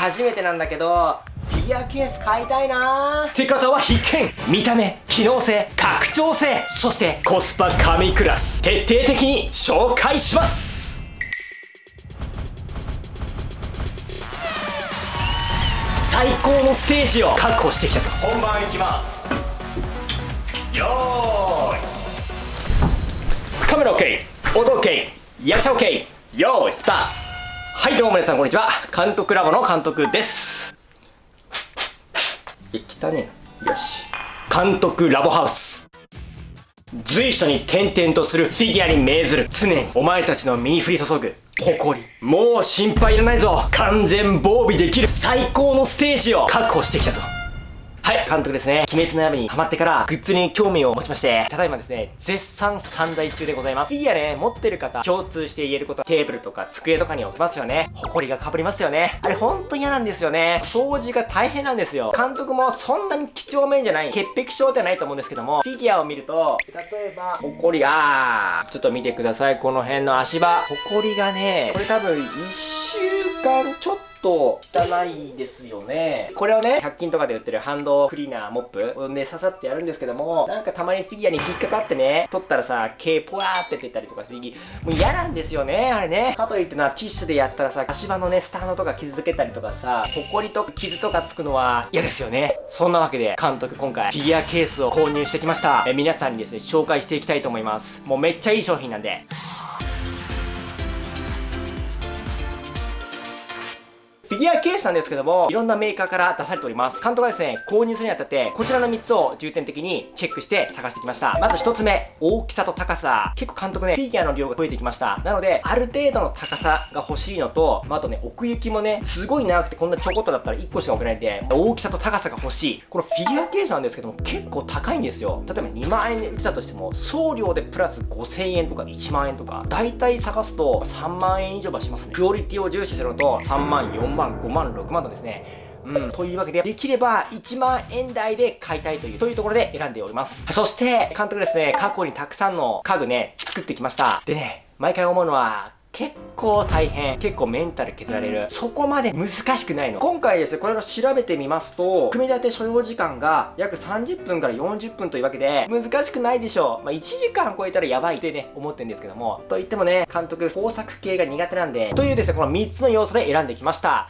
初めてなんだけどフィギュアケース買いたいな。ーって方は必見。見た目機能性拡張性そしてコスパ神クラス。徹底的に紹介します。最高のステージを確保してきたぞ。本番いきます。よーい。カメラ OK 音 OK 役者 OK よーいスタートはいどうも皆さんこんにちは。監督ラボの監督です。い汚ね。よし。監督ラボハウス。随所に転々とするフィギュアに命ずる。常にお前たちの身に降り注ぐ。誇り。もう心配いらないぞ。完全防備できる最高のステージを確保してきたぞ。はい、監督ですね。鬼滅の刃にハマってから、グッズに興味を持ちまして、ただいまですね、絶賛散財中でございます。フィギュアね、持ってる方、共通して言えること、テーブルとか机とかに置きますよね。埃がかぶりますよね。あれほんと嫌なんですよね。掃除が大変なんですよ。監督もそんなに几帳面じゃない、潔癖症ではないと思うんですけども、フィギュアを見ると、例えば、埃、あー、ちょっと見てください。この辺の足場。埃がね、これ多分1週間ちょっとと汚いですよね。これをね、100均とかで売ってるハンドクリーナーモップをね、刺さってやるんですけども、なんかたまにフィギュアに引っかかってね、取ったらさ、毛ポワーって出たりとかして、もう嫌なんですよね、あれね。かといってな、ティッシュでやったらさ、足場のね、スタンドとか傷つけたりとかさ、ホコリとか傷とかつくのは嫌ですよね。そんなわけで、監督今回、フィギュアケースを購入してきました。え皆さんにですね、紹介していきたいと思います。もうめっちゃいい商品なんで。フィギュアケースなんですけども、いろんなメーカーから出されております。監督がですね、購入するにあたって、こちらの3つを重点的にチェックして探してきました。まず1つ目、大きさと高さ。結構監督ね、フィギュアの量が増えてきました。なので、ある程度の高さが欲しいのと、まあ、あとね、奥行きもね、すごい長くてこんなちょこっとだったら1個しか置けないんで、大きさと高さが欲しい。このフィギュアケースなんですけども、結構高いんですよ。例えば2万円で売ってたとしても、送料でプラス5000円とか1万円とか、大体探すと3万円以上はしますね。クオリティを重視するのと、3万、4万、5万、6万とですね、うん、というわけで、できれば1万円台で買いたいという、というところで選んでおります。そして、監督ですね、過去にたくさんの家具ね、作ってきました。でね、毎回思うのは、結構大変。結構メンタル削られる。そこまで難しくないの。今回ですね、これを調べてみますと、組み立て所要時間が約30分から40分というわけで、難しくないでしょう。まあ、1時間超えたらやばいってね、思ってるんですけども。と言ってもね、監督、工作系が苦手なんで、というですね、この3つの要素で選んできました。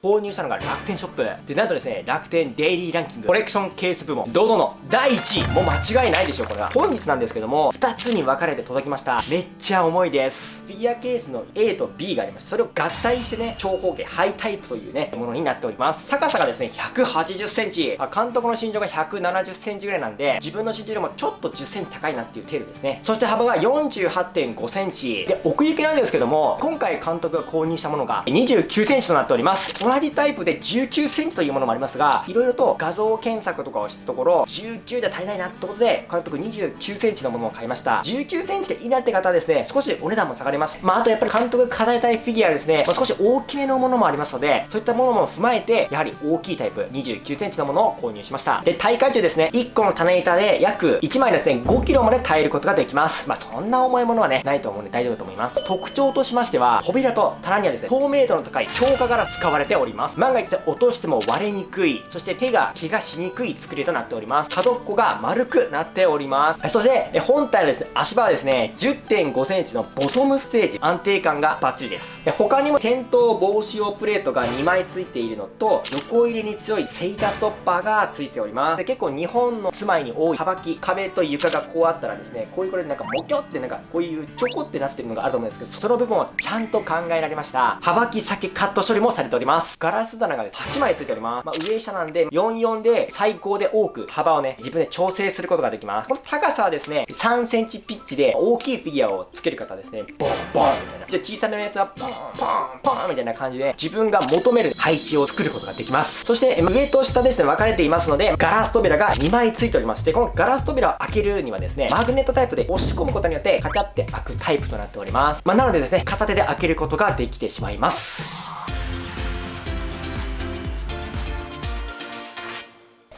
購入したのが楽天ショップ。で、なんとですね、楽天デイリーランキング、コレクションケース部門、堂々の第1位。もう間違いないでしょ、これは。本日なんですけども、2つに分かれて届きました。めっちゃ重いです。フィギュアケースの A と B がありまして、それを合体してね、長方形、ハイタイプというね、ものになっております。高さがですね、180センチ。監督の身長が170センチぐらいなんで、自分の身長よりもちょっと10センチ高いなっていう程度ですね。そして幅が48.5センチ。で、奥行きなんですけども、今回監督が購入したものが29センチとなっております。同じタイプで19センチというものもありますが、いろいろと画像検索とかをしたところ、19じゃ足りないなってことで、監督29センチのものを買いました。19センチでいいなって方はですね、少しお値段も下がります。まあ、あとやっぱり監督が飾りたいフィギュアですね、まあ、少し大きめのものもありますので、そういったものも踏まえて、やはり大きいタイプ、29センチのものを購入しました。で、大会中ですね、1個の種板で約1枚ですね、5キロまで耐えることができます。まあ、そんな重いものはね、ないと思うんで大丈夫だと思います。特徴としましては、扉と棚にはですね、透明度の高い強化柄使われております。万が一落としても割れにくい、そして手が怪我しにくい作りとなっております。角っこが丸くなっております。そして、本体のですね、足場はですね、10.5センチのボトムステージ、安定感がバッチリです。他にも転倒防止用プレートが2枚ついているのと、横入れに強いセイタストッパーがついております。で結構日本の住まいに多い幅木、壁と床がこうあったらですね、こういうこれなんかモキョってなんかこういうちょこってなってるのがあると思うんですけど、その部分をちゃんと考えられました。幅木先カット処理もされております。ガラス棚がです、8枚ついております。まあ、上下なんで、44で最高で多く幅をね、自分で調整することができます。この高さはですね、3センチピッチで大きいフィギュアをつける方ですね、ボンボンみたいな。じゃ小さめのやつは、ポンポンポンみたいな感じで、自分が求める配置を作ることができます。そして、上と下ですね、分かれていますので、ガラス扉が2枚ついておりまして、このガラス扉を開けるにはですね、マグネットタイプで押し込むことによって、カチャって開くタイプとなっております。まあ、なのでですね、片手で開けることができてしまいます。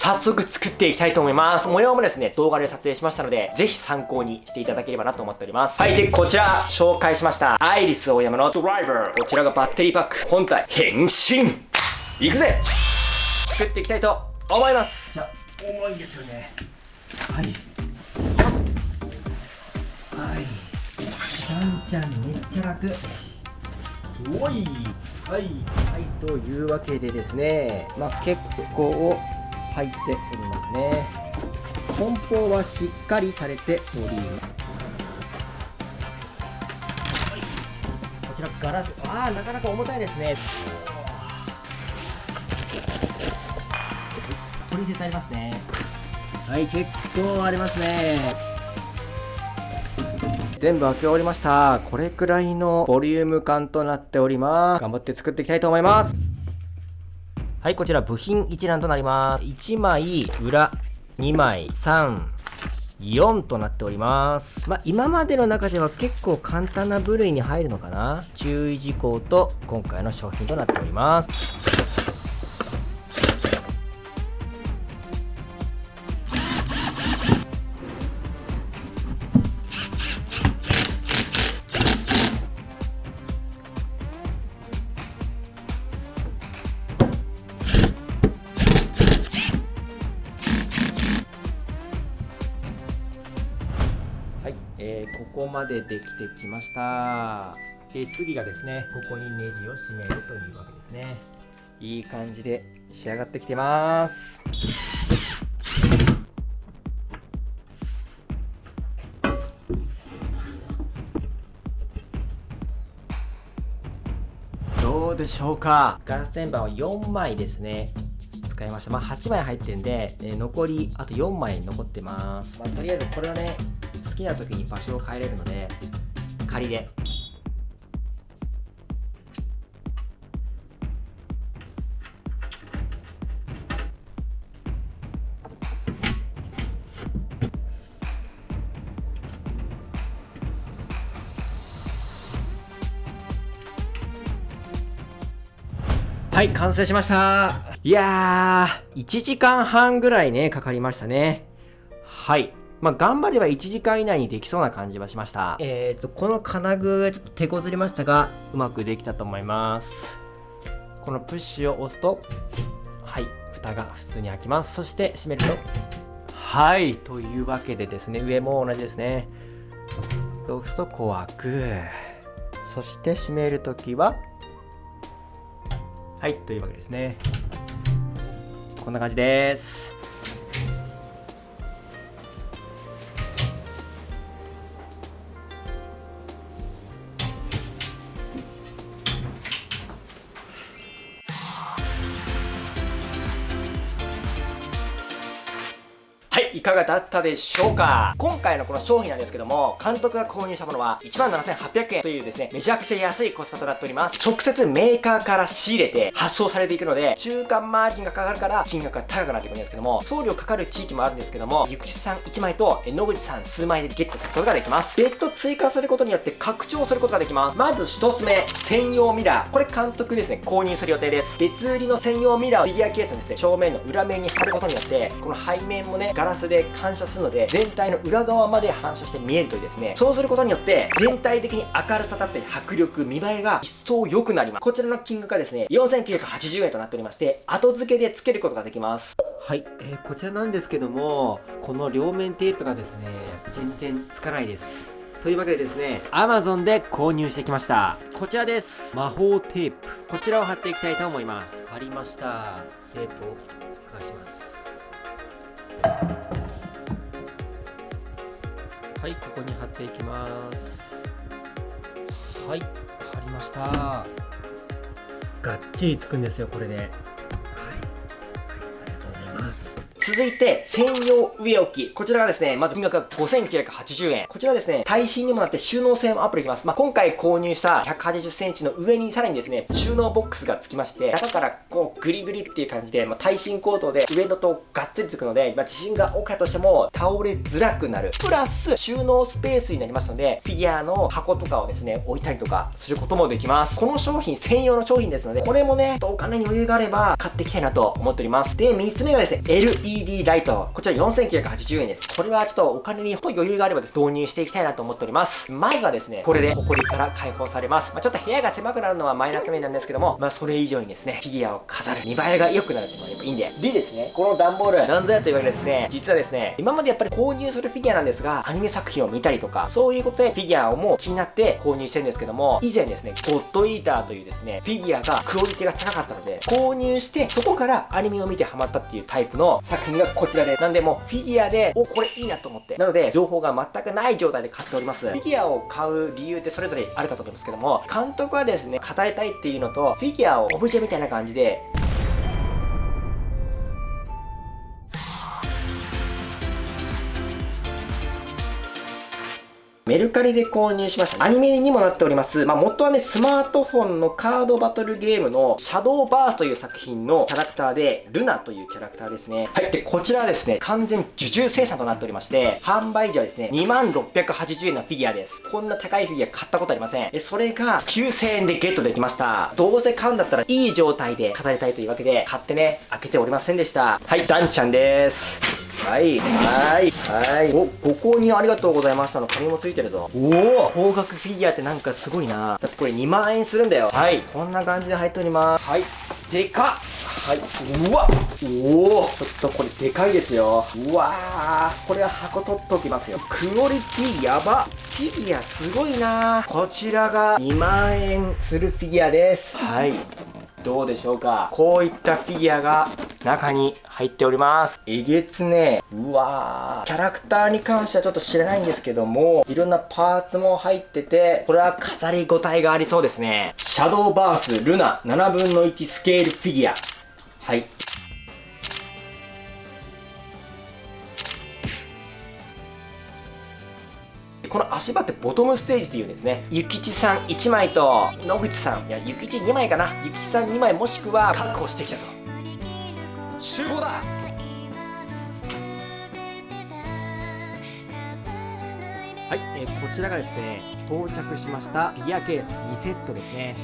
早速作っていきたいと思います。模様もですね、動画で撮影しましたので、ぜひ参考にしていただければなと思っております。はい、で、こちら、紹介しました。アイリスオーヤマのドライバー。こちらがバッテリーパック。本体、変身いくぜ作っていきたいと思います。じゃ重いんですよね。はい。はい。ちゃんめっちゃ楽。おいはい、はい、というわけでですね、まあ、結構入っておりますね。梱包はしっかりされております、はい、こちらガラス。ああなかなか重たいですね。取り捨てありますね。はい結構ありますね。全部開け終わりました。これくらいのボリューム感となっております。頑張って作っていきたいと思いますはいこちら部品一覧となります1枚裏2枚3 4となっております。まあ、今までの中では結構簡単な部類に入るのかな注意事項と今回の商品となっております。ここまでできてきました。で次がですねここにネジを締めるというわけですね。いい感じで仕上がってきてます。どうでしょうか？ガラス天板は4枚ですね。使いました。まあ、8枚入ってるんで、えー、残り、あと4枚残ってます。まあ、とりあえずこれはね、好きな時に場所を変えれるので仮ではい、完成しましたいやー、1時間半ぐらいね、かかりましたね。はい。まあ、頑張れば1時間以内にできそうな感じはしました。えーと、この金具、ちょっと手こずりましたが、うまくできたと思います。このプッシュを押すと、はい、蓋が普通に開きます。そして閉めると、はい、というわけでですね、上も同じですね。押すとこう開く。そして閉めるときは、はい、というわけですね。こんな感じです。かがだったでしょうか？今回のこの商品なんですけども、監督が購入したものは17,800円というですね、めちゃくちゃ安いコスパとなっております。直接メーカーから仕入れて発送されていくので、中間マージンがかかるから金額が高くなってくるんですけども、送料かかる地域もあるんですけども、ゆくしさん1枚と野口さん数枚でゲットすることができます。別途追加することによって拡張することができます。まず1つ目、専用ミラー。これ監督ですね、購入する予定です。別売りの専用ミラーをフィギュアケースのですね、正面の裏面に貼ることによって、この背面もね、ガラスで反射するので全体の裏側まで反射して見えるというですねそうすることによって全体的に明るさだったり迫力見栄えが一層良くなりますこちらの金額がですね4980円となっておりまして後付けで付けることができますはい、えー、こちらなんですけどもこの両面テープがですね全然つかないですというわけでですね、Amazon で購入してきました。こちらです。魔法テープ。こちらを貼っていきたいと思います。貼りました。テープを剥がします。はいここに貼っていきます。はい貼りました。がっちりつくんですよこれで。はい、はい、ありがとうございます続いて、専用上置き。こちらがですね、まず金額が5980円。こちらですね、耐震にもなって収納性もアップできます。まあ、今回購入した180センチの上にさらにですね、収納ボックスが付きまして、中からこうグリグリっていう感じで、まあ、耐震コートで上のとがっつりつくので、まあ、地震が起きたとしても倒れづらくなる。プラス、収納スペースになりますので、フィギュアの箱とかをですね、置いたりとかすることもできます。この商品専用の商品ですので、これもね、お金に余裕があれば買っていきたいなと思っております。で、3つ目がですね、LED ライト。こちら4980円です。これはちょっとお金に余裕があればです、導入していきたいなと思っております。まずはですね、これで埃から解放されます。まあ、ちょっと部屋が狭くなるのはマイナス面なんですけども、まあ、それ以上にですね、フィギュアを飾る見栄えが良くなるっていうのがやっぱいいんで。でですね、この段ボール、なんぞやと言われるですね、実はですね、今までやっぱり購入するフィギュアなんですが、アニメ作品を見たりとか、そういうことでフィギュアをもう気になって購入してるんですけども、以前ですね、ゴッドイーターというですね、フィギュアがクオリティが高かったので、購入して、そこからアニメを見てハマったっていうタイプの作品がこちらで、なんでもフィギュアで、お、これいいなと思って。なので、情報が全くない状態で買っております。フィギュアを買う理由ってそれぞれあるかと思いますけども、監督はですね、語りたいっていうのと、フィギュアをオブジェみたいな感じで、メルカリで購入しました。アニメにもなっております。まあ、元はね、スマートフォンのカードバトルゲームのシャドーバースという作品のキャラクターで、ルナというキャラクターですね。はい。で、こちらはですね、完全受注生産となっておりまして、販売時はですね、2680円のフィギュアです。こんな高いフィギュア買ったことありません。で、それが9000円でゲットできました。どうせ買うんだったらいい状態で語りたいというわけで、買ってね、開けておりませんでした。はい、ダンちゃんです。はい、はい、はい。お、ご購入ありがとうございましたの紙もついてるぞ。おお高額フィギュアってなんかすごいな。だってこれ2万円するんだよ。はい、こんな感じで入っております。はい、でかっはい、うわおおちょっとこれでかいですよ。うわーこれは箱取っておきますよ。クオリティやばフィギュアすごいなこちらが2万円するフィギュアです。はい。どうでしょうか？こういったフィギュアが中に入っております。えげつねうわー。キャラクターに関してはちょっと知らないんですけども、いろんなパーツも入ってて、これは飾りごたえがありそうですね。シャドーバースルナ7分の1スケールフィギュア。はい。この足場ってボトムステージっていうんですね。ゆきちさん1枚と、野口さん、いや、ゆきち2枚かな。ゆきちさん2枚もしくは確保してきたぞ。集合だはい、えー、こちらがですね到着しましたフィギュアケース2セットですね